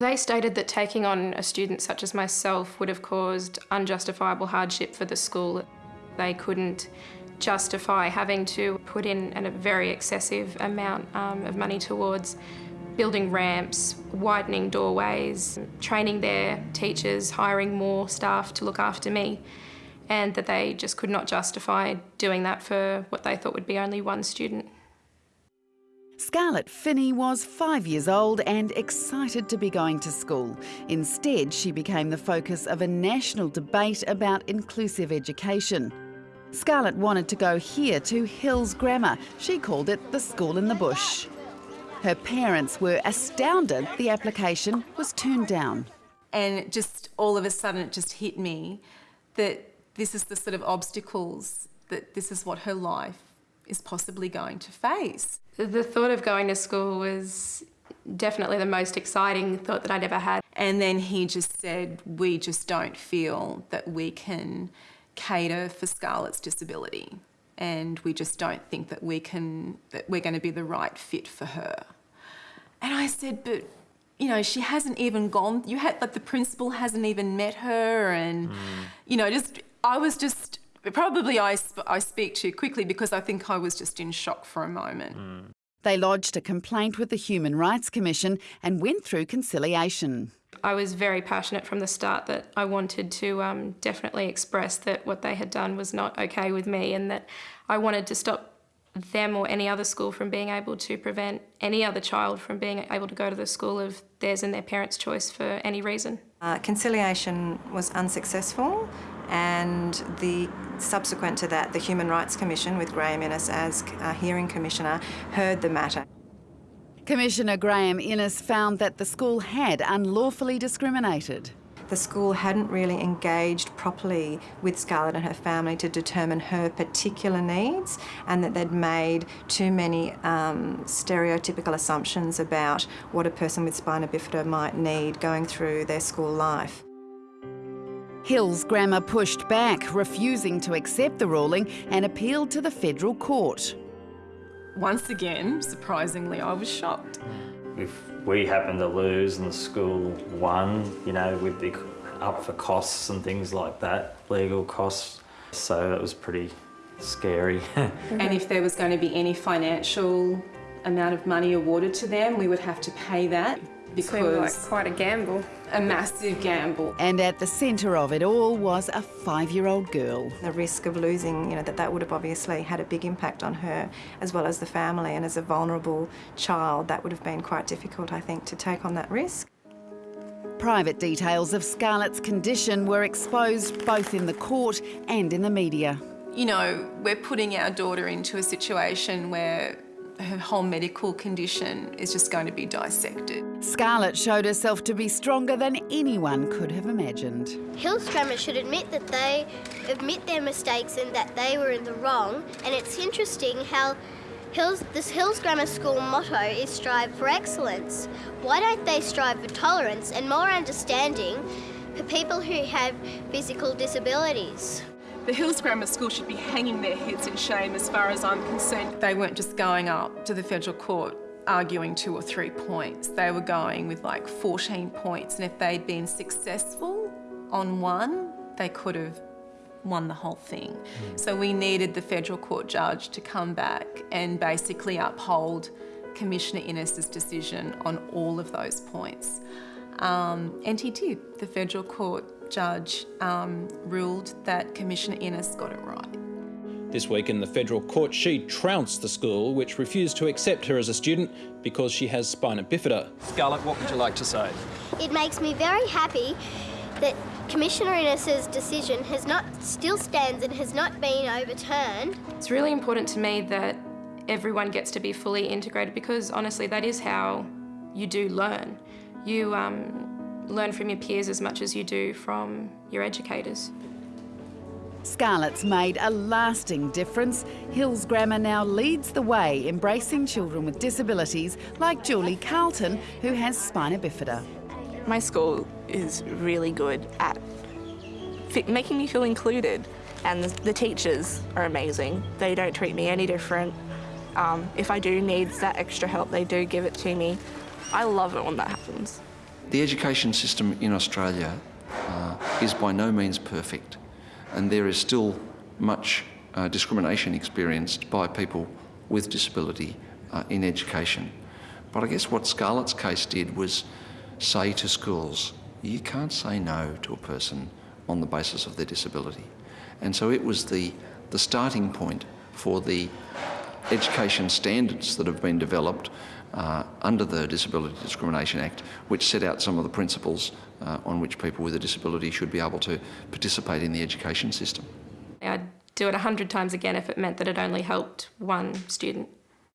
They stated that taking on a student such as myself would have caused unjustifiable hardship for the school. They couldn't justify having to put in a very excessive amount um, of money towards building ramps, widening doorways, training their teachers, hiring more staff to look after me, and that they just could not justify doing that for what they thought would be only one student. Scarlett Finney was five years old and excited to be going to school. Instead, she became the focus of a national debate about inclusive education. Scarlett wanted to go here to Hills Grammar. She called it the school in the bush. Her parents were astounded the application was turned down. And just all of a sudden it just hit me that this is the sort of obstacles that this is what her life is possibly going to face. The thought of going to school was definitely the most exciting thought that I'd ever had. And then he just said, we just don't feel that we can cater for Scarlett's disability and we just don't think that we can, that we're going to be the right fit for her. And I said, but you know, she hasn't even gone, you had, like the principal hasn't even met her and, mm. you know, just, I was just, probably I, sp I speak too quickly because I think I was just in shock for a moment. Mm. They lodged a complaint with the Human Rights Commission and went through conciliation. I was very passionate from the start that I wanted to um, definitely express that what they had done was not okay with me and that I wanted to stop them or any other school from being able to prevent any other child from being able to go to the school of theirs and their parents' choice for any reason. Uh, conciliation was unsuccessful and the subsequent to that the Human Rights Commission with Graeme Innes as uh, hearing commissioner heard the matter. Commissioner Graeme Innes found that the school had unlawfully discriminated. The school hadn't really engaged properly with Scarlett and her family to determine her particular needs and that they'd made too many um, stereotypical assumptions about what a person with spina bifida might need going through their school life. Hills Grammar pushed back, refusing to accept the ruling and appealed to the federal court. Once again, surprisingly, I was shocked. If we happened to lose and the school won, you know, we'd be up for costs and things like that, legal costs. So it was pretty scary. and if there was going to be any financial amount of money awarded to them, we would have to pay that because like quite a gamble. A massive gamble. And at the centre of it all was a five-year-old girl. The risk of losing, you know, that that would have obviously had a big impact on her as well as the family and as a vulnerable child that would have been quite difficult I think to take on that risk. Private details of Scarlett's condition were exposed both in the court and in the media. You know, we're putting our daughter into a situation where her whole medical condition is just going to be dissected. Scarlett showed herself to be stronger than anyone could have imagined. Hills Grammar should admit that they admit their mistakes and that they were in the wrong. And it's interesting how Hills, this Hills Grammar School motto is strive for excellence. Why don't they strive for tolerance and more understanding for people who have physical disabilities? The Hills Grammar School should be hanging their heads in shame as far as I'm concerned. They weren't just going up to the federal court arguing two or three points. They were going with like 14 points and if they'd been successful on one, they could have won the whole thing. Mm. So we needed the federal court judge to come back and basically uphold Commissioner Innes's decision on all of those points. Um, and he did. The federal court judge um, ruled that Commissioner Innes got it right. This week in the federal court, she trounced the school, which refused to accept her as a student because she has spina bifida. Scarlett, what would you like to say? It makes me very happy that Commissioner Innes's decision has not still stands and has not been overturned. It's really important to me that everyone gets to be fully integrated because honestly that is how you do learn. You um, learn from your peers as much as you do from your educators. Scarlett's made a lasting difference. Hills Grammar now leads the way, embracing children with disabilities like Julie Carlton, who has spina bifida. My school is really good at making me feel included and the teachers are amazing. They don't treat me any different. Um, if I do need that extra help, they do give it to me. I love it when that happens. The education system in Australia uh, is by no means perfect, and there is still much uh, discrimination experienced by people with disability uh, in education. But I guess what Scarlett's case did was say to schools, you can't say no to a person on the basis of their disability. And so it was the, the starting point for the education standards that have been developed uh, under the Disability Discrimination Act, which set out some of the principles uh, on which people with a disability should be able to participate in the education system. I'd do it a hundred times again if it meant that it only helped one student.